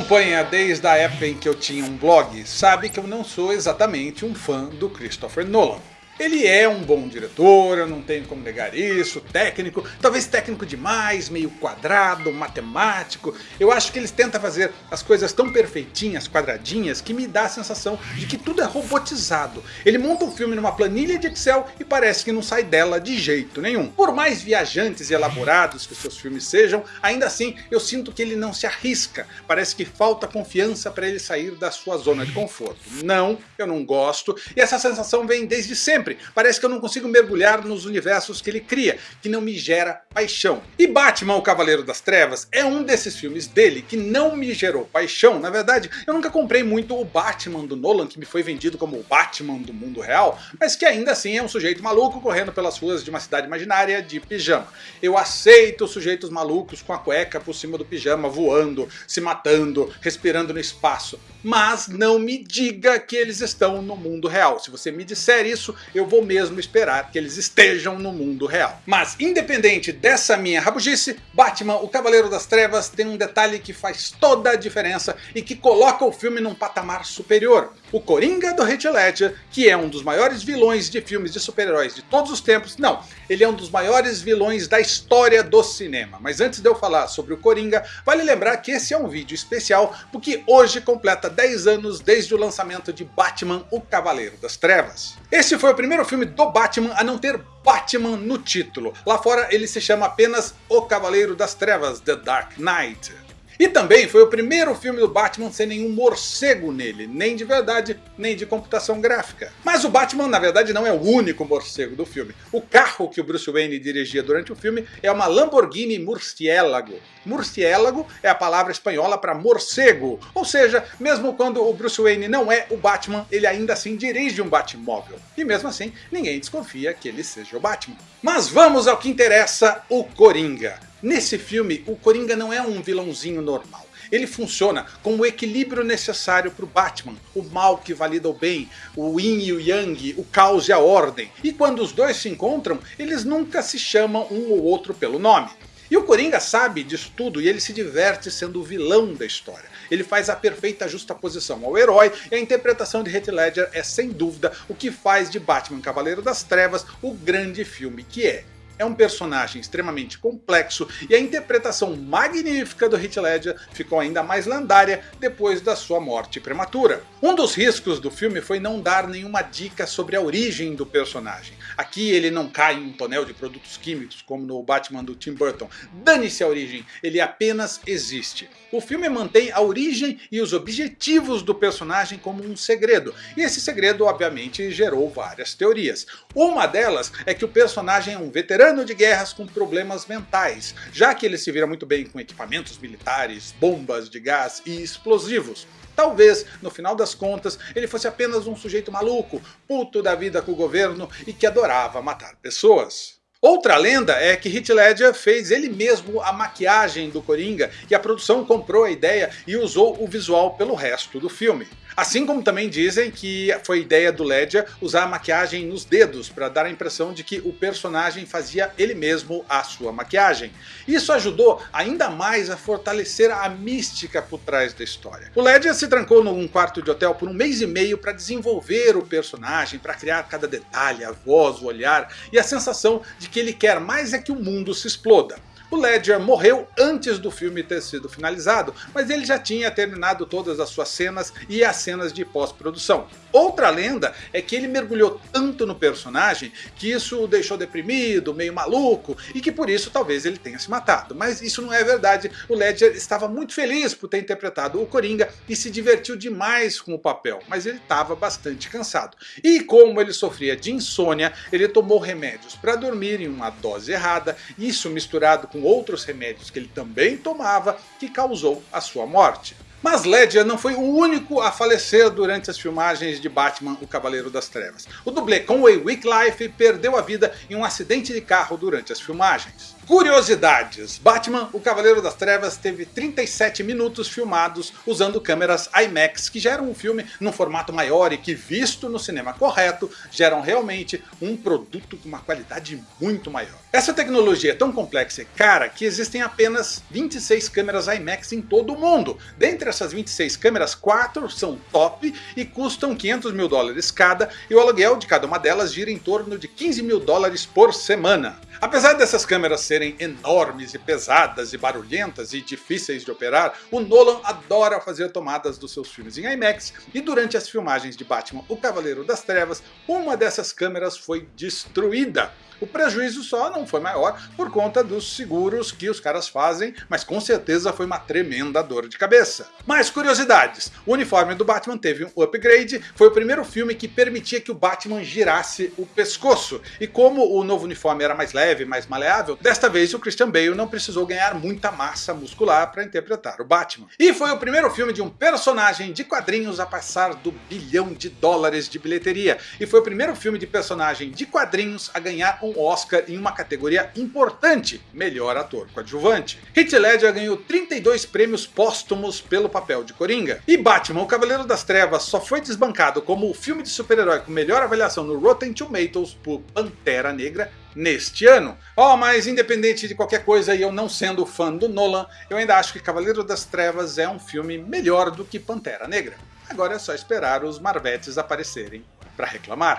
acompanha desde a época em que eu tinha um blog sabe que eu não sou exatamente um fã do Christopher Nolan. Ele é um bom diretor, eu não tenho como negar isso, técnico, talvez técnico demais, meio quadrado, matemático. Eu acho que ele tenta fazer as coisas tão perfeitinhas, quadradinhas, que me dá a sensação de que tudo é robotizado. Ele monta um filme numa planilha de Excel e parece que não sai dela de jeito nenhum. Por mais viajantes e elaborados que seus filmes sejam, ainda assim eu sinto que ele não se arrisca. Parece que falta confiança para ele sair da sua zona de conforto. Não, eu não gosto, e essa sensação vem desde sempre sempre. Parece que eu não consigo mergulhar nos universos que ele cria, que não me gera paixão. E Batman, o Cavaleiro das Trevas, é um desses filmes dele que não me gerou paixão. Na verdade, eu nunca comprei muito o Batman do Nolan, que me foi vendido como o Batman do mundo real, mas que ainda assim é um sujeito maluco correndo pelas ruas de uma cidade imaginária de pijama. Eu aceito sujeitos malucos com a cueca por cima do pijama, voando, se matando, respirando no espaço. Mas não me diga que eles estão no mundo real. Se você me disser isso, eu eu vou mesmo esperar que eles estejam no mundo real. Mas independente dessa minha rabugice, Batman, o Cavaleiro das Trevas tem um detalhe que faz toda a diferença e que coloca o filme num patamar superior. O Coringa do Heath Ledger, que é um dos maiores vilões de filmes de super-heróis de todos os tempos, não, ele é um dos maiores vilões da história do cinema. Mas antes de eu falar sobre o Coringa, vale lembrar que esse é um vídeo especial porque hoje completa 10 anos desde o lançamento de Batman, o Cavaleiro das Trevas. Esse foi o primeiro filme do Batman a não ter Batman no título. Lá fora ele se chama apenas O Cavaleiro das Trevas, The Dark Knight. E também foi o primeiro filme do Batman sem nenhum morcego nele, nem de verdade, nem de computação gráfica. Mas o Batman na verdade não é o único morcego do filme. O carro que o Bruce Wayne dirigia durante o filme é uma Lamborghini Murciélago. Murciélago é a palavra espanhola para morcego, ou seja, mesmo quando o Bruce Wayne não é o Batman, ele ainda assim dirige um Batmóvel. E mesmo assim, ninguém desconfia que ele seja o Batman. Mas vamos ao que interessa, o Coringa. Nesse filme, o Coringa não é um vilãozinho normal. Ele funciona com o equilíbrio necessário para o Batman, o mal que valida o bem, o yin e o yang, o caos e a ordem. E quando os dois se encontram, eles nunca se chamam um ou outro pelo nome. E o Coringa sabe disso tudo e ele se diverte sendo o vilão da história. Ele faz a perfeita justaposição ao herói e a interpretação de Heath Ledger é sem dúvida o que faz de Batman Cavaleiro das Trevas o grande filme que é é um personagem extremamente complexo e a interpretação magnífica do Heath Ledger ficou ainda mais lendária depois da sua morte prematura. Um dos riscos do filme foi não dar nenhuma dica sobre a origem do personagem. Aqui ele não cai em um tonel de produtos químicos como no Batman do Tim Burton. Dane-se a origem, ele apenas existe. O filme mantém a origem e os objetivos do personagem como um segredo, e esse segredo obviamente gerou várias teorias. Uma delas é que o personagem é um veterano de guerras com problemas mentais, já que ele se vira muito bem com equipamentos militares, bombas de gás e explosivos. Talvez, no final das contas, ele fosse apenas um sujeito maluco, puto da vida com o governo e que adorava matar pessoas. Outra lenda é que Heath Ledger fez ele mesmo a maquiagem do Coringa e a produção comprou a ideia e usou o visual pelo resto do filme. Assim como também dizem que foi ideia do Ledger usar a maquiagem nos dedos para dar a impressão de que o personagem fazia ele mesmo a sua maquiagem. Isso ajudou ainda mais a fortalecer a mística por trás da história. O Ledger se trancou num quarto de hotel por um mês e meio para desenvolver o personagem, para criar cada detalhe, a voz, o olhar e a sensação de que ele quer mais é que o mundo se exploda. O Ledger morreu antes do filme ter sido finalizado, mas ele já tinha terminado todas as suas cenas e as cenas de pós-produção. Outra lenda é que ele mergulhou tanto no personagem que isso o deixou deprimido, meio maluco, e que por isso talvez ele tenha se matado. Mas isso não é verdade, o Ledger estava muito feliz por ter interpretado o Coringa e se divertiu demais com o papel, mas ele estava bastante cansado. E como ele sofria de insônia, ele tomou remédios para dormir em uma dose errada, isso misturado com outros remédios que ele também tomava, que causou a sua morte. Mas Ledger não foi o único a falecer durante as filmagens de Batman o Cavaleiro das Trevas. O dublê Conway Wycliffe perdeu a vida em um acidente de carro durante as filmagens. Curiosidades: Batman, o Cavaleiro das Trevas, teve 37 minutos filmados usando câmeras IMAX, que geram um filme num formato maior e que, visto no cinema correto, geram realmente um produto com uma qualidade muito maior. Essa tecnologia é tão complexa e cara que existem apenas 26 câmeras IMAX em todo o mundo. Dentre essas 26 câmeras, 4 são top e custam 500 mil dólares cada, e o aluguel de cada uma delas gira em torno de 15 mil dólares por semana. Apesar dessas câmeras serem enormes e pesadas e barulhentas e difíceis de operar, o Nolan adora fazer tomadas dos seus filmes em IMAX e durante as filmagens de Batman O Cavaleiro das Trevas, uma dessas câmeras foi destruída. O prejuízo só não foi maior por conta dos seguros que os caras fazem, mas com certeza foi uma tremenda dor de cabeça. Mais curiosidades, o uniforme do Batman teve um upgrade, foi o primeiro filme que permitia que o Batman girasse o pescoço, e como o novo uniforme era mais leve, mais maleável, desta vez o Christian Bale não precisou ganhar muita massa muscular para interpretar o Batman. E foi o primeiro filme de um personagem de quadrinhos a passar do bilhão de dólares de bilheteria, e foi o primeiro filme de personagem de quadrinhos a ganhar um Oscar em uma categoria importante, melhor ator coadjuvante. Heath Ledger ganhou 32 prêmios póstumos pelo papel de Coringa. E Batman, o Cavaleiro das Trevas só foi desbancado como o filme de super-herói com melhor avaliação no Rotten Tomatoes por Pantera Negra neste ano. Oh, mas independente de qualquer coisa e eu não sendo fã do Nolan, eu ainda acho que Cavaleiro das Trevas é um filme melhor do que Pantera Negra. Agora é só esperar os Marvetes aparecerem para reclamar.